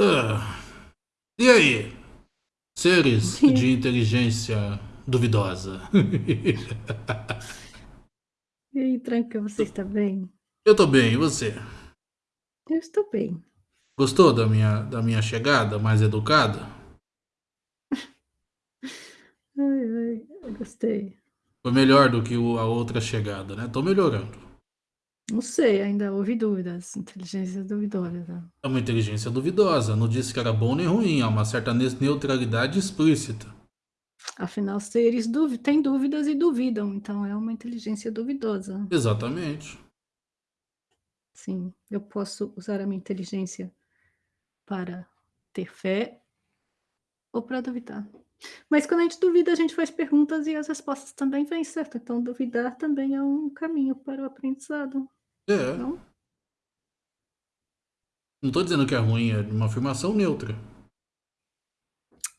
Ah, e aí? Seres de inteligência duvidosa. e aí, Tranca, você está bem? Eu tô bem, e você? Eu estou bem. Gostou da minha, da minha chegada mais educada? ai, ai, gostei. Foi melhor do que a outra chegada, né? Tô melhorando. Não sei, ainda houve dúvidas. Inteligência duvidosa. É uma inteligência duvidosa. Não disse que era bom nem ruim. Há uma certa neutralidade explícita. Afinal, seres têm dúvidas e duvidam. Então é uma inteligência duvidosa. Exatamente. Sim, eu posso usar a minha inteligência para ter fé ou para duvidar. Mas quando a gente duvida, a gente faz perguntas e as respostas também vêm, certo? Então duvidar também é um caminho para o aprendizado. É. Não? Não tô dizendo que é ruim, é uma afirmação neutra.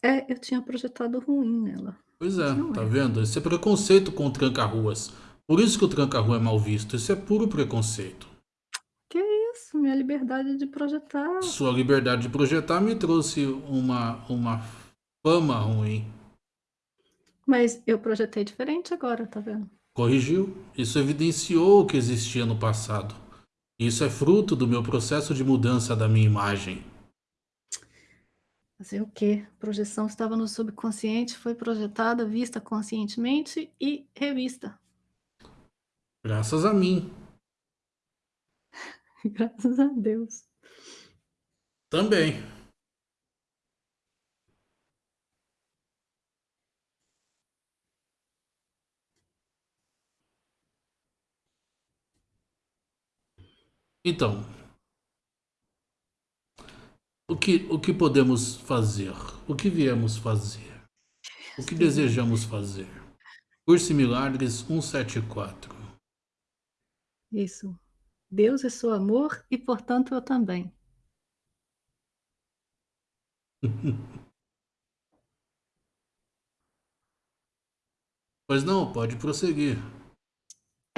É, eu tinha projetado ruim nela. Pois é, tá é. vendo? Esse é preconceito com o tranca-ruas. Por isso que o tranca-rua é mal visto. Isso é puro preconceito. Que isso? Minha liberdade de projetar. Sua liberdade de projetar me trouxe uma, uma fama ruim. Mas eu projetei diferente agora, tá vendo? Corrigiu. Isso evidenciou o que existia no passado. Isso é fruto do meu processo de mudança da minha imagem. Fazer o quê? A projeção estava no subconsciente, foi projetada, vista conscientemente e revista. Graças a mim. Graças a Deus. Também. Então, o que, o que podemos fazer? O que viemos fazer? O que desejamos fazer? Curso Milagres 174. Isso. Deus é seu amor e, portanto, eu também. pois não, pode prosseguir.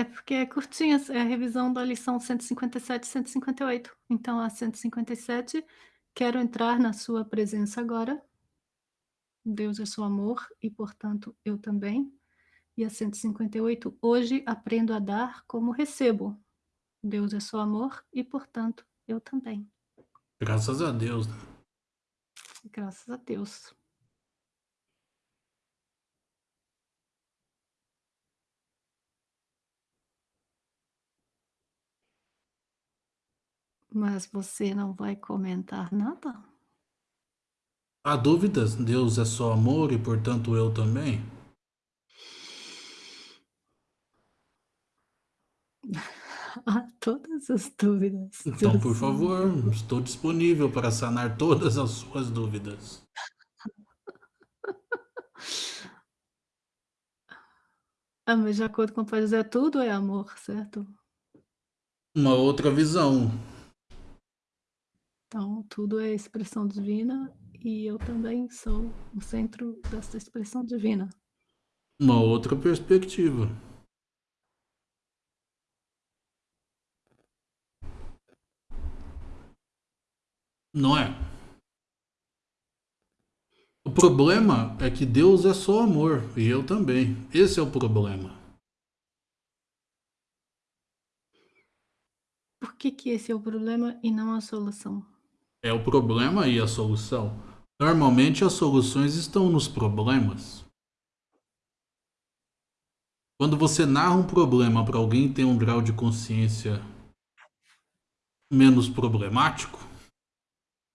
É porque é curtinha, é a revisão da lição 157 e 158. Então, a 157, quero entrar na sua presença agora. Deus é seu amor e, portanto, eu também. E a 158, hoje aprendo a dar como recebo. Deus é seu amor e, portanto, eu também. Graças a Deus. Graças a Deus. Mas você não vai comentar nada? Há dúvidas? Deus é só amor e, portanto, eu também? Há todas as dúvidas. Então, por favor, estou disponível para sanar todas as suas dúvidas. Ah, mas de acordo com o Pai José, tudo é amor, certo? Uma outra visão. Então, tudo é expressão divina e eu também sou o centro dessa expressão divina. Uma outra perspectiva. Não é? O problema é que Deus é só amor e eu também. Esse é o problema. Por que, que esse é o problema e não a solução? É o problema e a solução. Normalmente as soluções estão nos problemas. Quando você narra um problema para alguém que tem um grau de consciência menos problemático,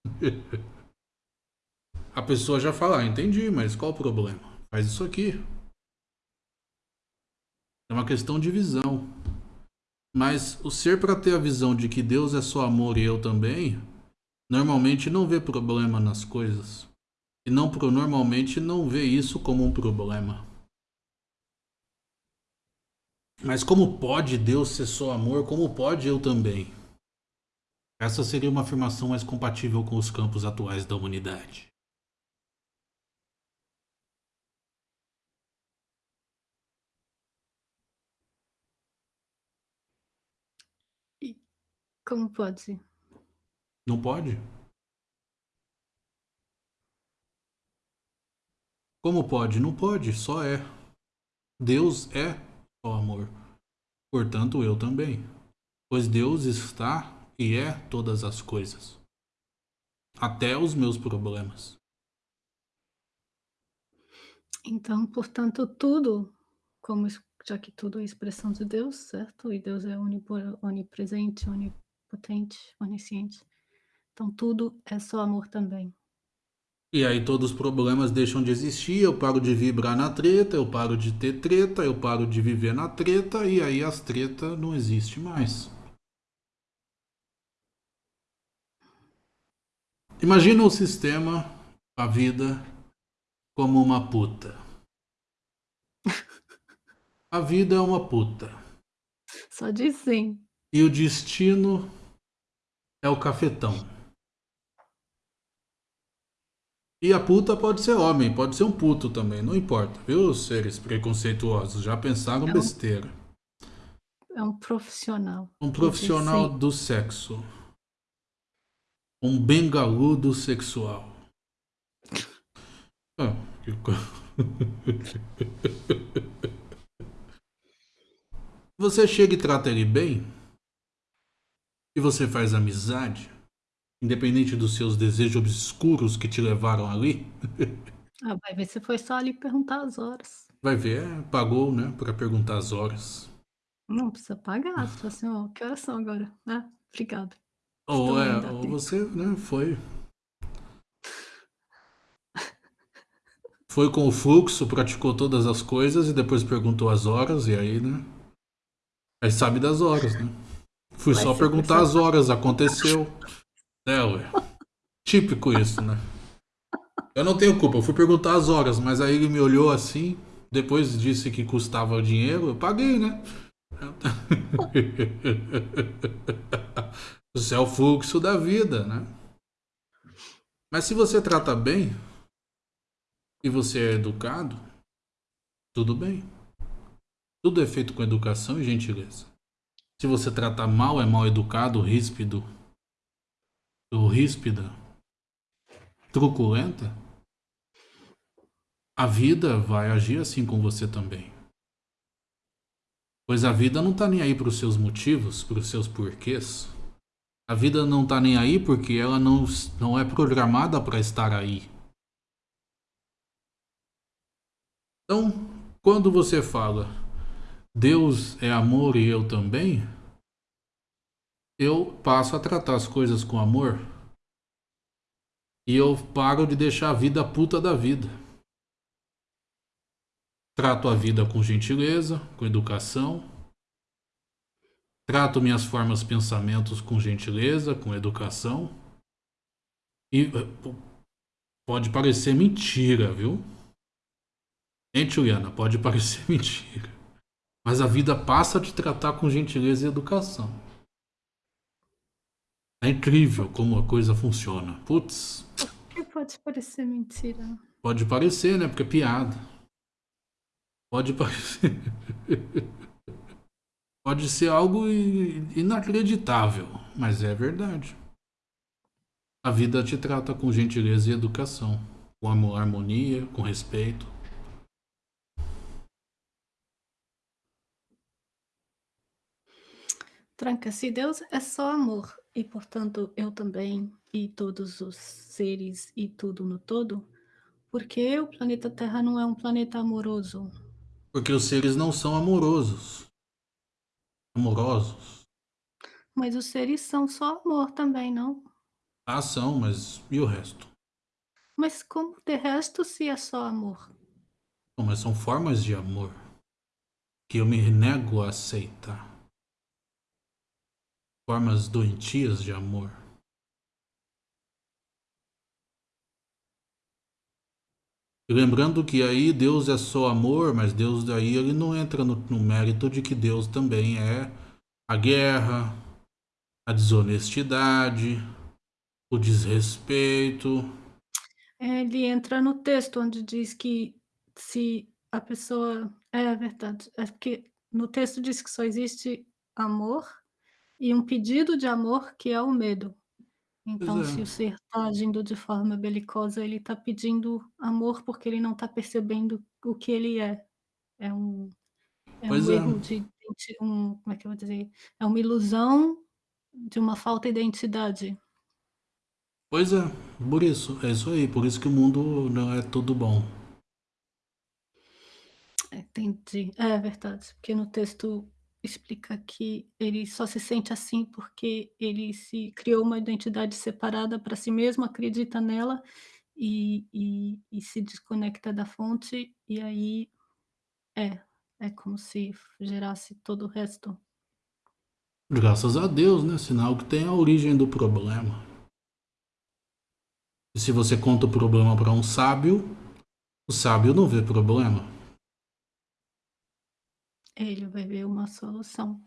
a pessoa já fala, ah, entendi, mas qual o problema? Faz isso aqui. É uma questão de visão. Mas o ser para ter a visão de que Deus é só amor e eu também, Normalmente não vê problema nas coisas. E não normalmente não vê isso como um problema. Mas como pode Deus ser só amor? Como pode eu também? Essa seria uma afirmação mais compatível com os campos atuais da humanidade. Como pode? Não pode? Como pode? Não pode, só é. Deus é o amor. Portanto, eu também. Pois Deus está e é todas as coisas. Até os meus problemas. Então, portanto, tudo, como já que tudo é expressão de Deus, certo? E Deus é onipresente, onipotente, onisciente. Então, tudo é só amor também. E aí todos os problemas deixam de existir, eu paro de vibrar na treta, eu paro de ter treta, eu paro de viver na treta e aí as tretas não existem mais. Imagina o sistema, a vida, como uma puta. A vida é uma puta. Só diz sim. E o destino é o cafetão. E a puta pode ser homem, pode ser um puto também, não importa, viu, seres preconceituosos? Já pensaram é um, besteira. É um profissional. Um profissional do sexo. Um bengaludo sexual. Ah, que... você chega e trata ele bem, e você faz amizade, independente dos seus desejos obscuros que te levaram ali. ah, vai ver se foi só ali perguntar as horas. Vai ver, é, pagou, né, para perguntar as horas. Não precisa pagar, só assim, ó, que horas são agora? Ah, obrigado. Ou, é, ou você, né, foi. Foi com o fluxo, praticou todas as coisas e depois perguntou as horas, e aí, né? Aí sabe das horas, né? Fui Vai só perguntar as horas, aconteceu. É, ué. Típico isso, né? Eu não tenho culpa, eu fui perguntar as horas, mas aí ele me olhou assim, depois disse que custava dinheiro, eu paguei, né? Isso é o fluxo da vida, né? Mas se você trata bem e você é educado, tudo bem. Tudo é feito com educação e gentileza. Se você trata mal, é mal educado, ríspido, ríspida, truculenta, a vida vai agir assim com você também. Pois a vida não está nem aí para os seus motivos, para os seus porquês. A vida não tá nem aí porque ela não, não é programada para estar aí. Então, quando você fala Deus é amor e eu também, eu passo a tratar as coisas com amor e eu paro de deixar a vida puta da vida. Trato a vida com gentileza, com educação, Trato minhas formas pensamentos com gentileza, com educação. E eh, pode parecer mentira, viu? Hein, Juliana? Pode parecer mentira. Mas a vida passa a te tratar com gentileza e educação. É incrível como a coisa funciona. Putz. Pode parecer mentira. Pode parecer, né? Porque é piada. Pode parecer. Pode ser algo inacreditável, mas é verdade. A vida te trata com gentileza e educação, com amor, harmonia, com respeito. Tranca, se Deus é só amor e, portanto, eu também e todos os seres e tudo no todo, por que o planeta Terra não é um planeta amoroso? Porque os seres não são amorosos amorosos. Mas os seres são só amor também, não? Ah, são, mas e o resto? Mas como de resto se é só amor? Mas são formas de amor que eu me nego a aceitar. Formas doentias de amor. lembrando que aí Deus é só amor, mas Deus daí ele não entra no, no mérito de que Deus também é a guerra, a desonestidade, o desrespeito. É, ele entra no texto onde diz que se a pessoa. É verdade. É no texto diz que só existe amor e um pedido de amor que é o medo. Então, é. se o ser está agindo de forma belicosa, ele está pedindo amor, porque ele não está percebendo o que ele é. É um é um é. erro de identi um como é que eu vou dizer? É uma ilusão de uma falta identidade. Pois é, por isso, é isso aí, por isso que o mundo não é tudo bom. Entendi. É verdade, porque no texto explica que ele só se sente assim porque ele se criou uma identidade separada para si mesmo, acredita nela e e e se desconecta da fonte, e aí é, é como se gerasse todo o resto. Graças a Deus, né? Sinal que tem a origem do problema. E se você conta o problema para um sábio, o sábio não vê problema. Ele vai ver uma solução.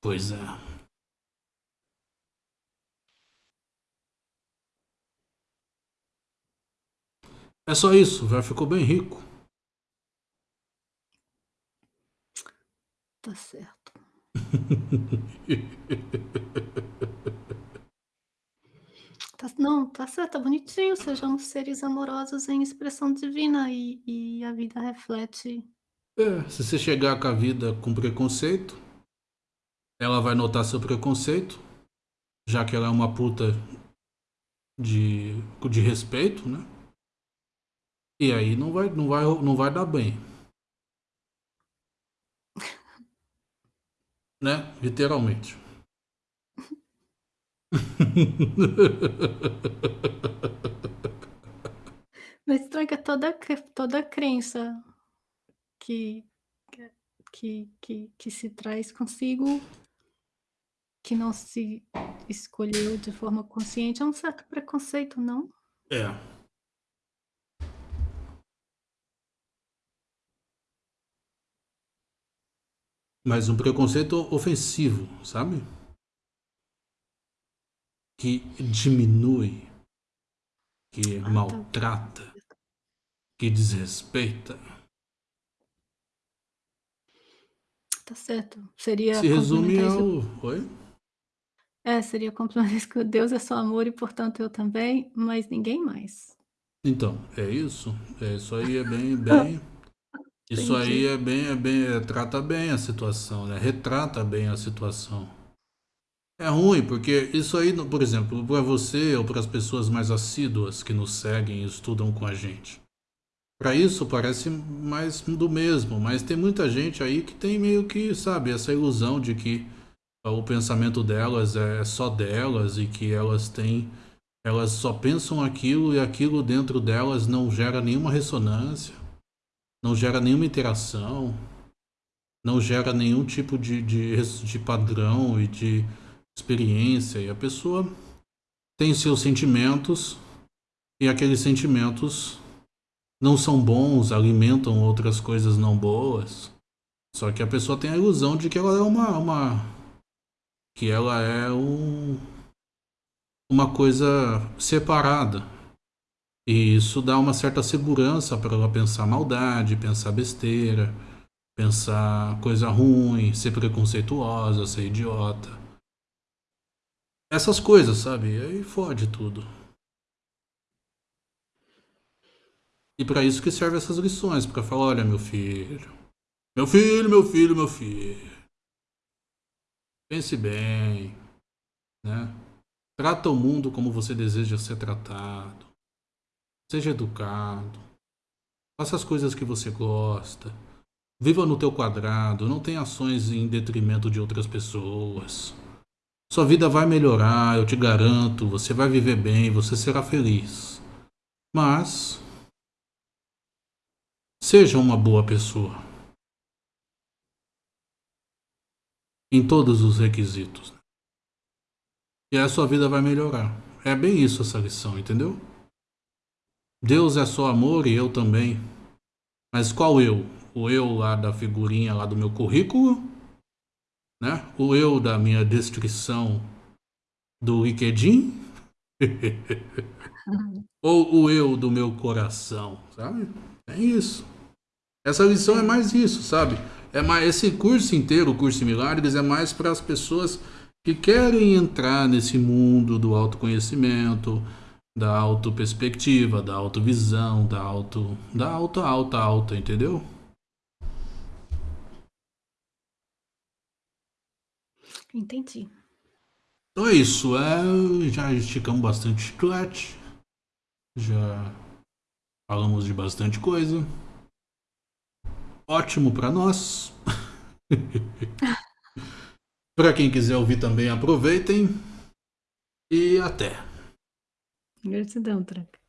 Pois é. É só isso, já ficou bem rico. Tá certo. Tá não, tá certo, tá bonitinho, sejamos seres amorosos em expressão divina e e a vida reflete É, se você chegar com a vida com preconceito, ela vai notar seu preconceito, já que ela é uma puta de, de respeito, né? E aí não vai, não vai, não vai dar bem. Né? Literalmente. Mas estraga toda toda a crença que que que que se traz consigo que não se escolheu de forma consciente, é um certo preconceito, não? É. Mas um preconceito ofensivo, sabe? Que diminui, que Ah, tá. maltrata, que desrespeita. Tá certo. Seria Se resume complementar isso ao. Oi? É, seria complementar isso que Deus é só amor e portanto eu também, mas ninguém mais. Então, é isso. É, isso aí é bem, bem. Isso aí Entendi. é bem, é bem, é, trata bem a situação, né? Retrata bem a situação. É ruim, porque isso aí, por exemplo, para você ou para as pessoas mais assíduas que nos seguem e estudam com a gente. Para isso parece mais do mesmo, mas tem muita gente aí que tem meio que, sabe, essa ilusão de que o pensamento delas é só delas e que elas têm elas só pensam aquilo e aquilo dentro delas não gera nenhuma ressonância, não gera nenhuma interação, não gera nenhum tipo de, de, de padrão e de experiência. E a pessoa tem seus sentimentos e aqueles sentimentos não são bons, alimentam outras coisas não boas. Só que a pessoa tem a ilusão de que ela é uma. uma que ela é um, uma coisa separada. E isso dá uma certa segurança para ela pensar maldade, pensar besteira, pensar coisa ruim, ser preconceituosa, ser idiota. Essas coisas, sabe? E aí fode tudo. E para isso que servem essas lições, para falar, olha, meu filho, meu filho, meu filho, meu filho. Pense bem, né? Trata o mundo como você deseja ser tratado. Seja educado. Faça as coisas que você gosta. Viva no teu quadrado, não tenha ações em detrimento de outras pessoas. Sua vida vai melhorar, eu te garanto, você vai viver bem, você será feliz. Mas seja uma boa pessoa. Em todos os requisitos. E a sua vida vai melhorar. É bem isso essa lição, entendeu? Deus é só amor e eu também. Mas qual eu? O eu lá da figurinha lá do meu currículo? Né? O eu da minha descrição do LinkedIn? Ou o eu do meu coração, sabe? É isso. Essa lição é mais isso, sabe? É mais esse curso inteiro, o curso de milagres, é mais para as pessoas que querem entrar nesse mundo do autoconhecimento, da autoperspectiva, da autovisão, da auto, da alta, alta, alta, entendeu? Entendi. Então é isso, é, já esticamos bastante chiclete, já falamos de bastante coisa. Ótimo para nós. para quem quiser ouvir também, aproveitem. E até. Gratidão, Tranca.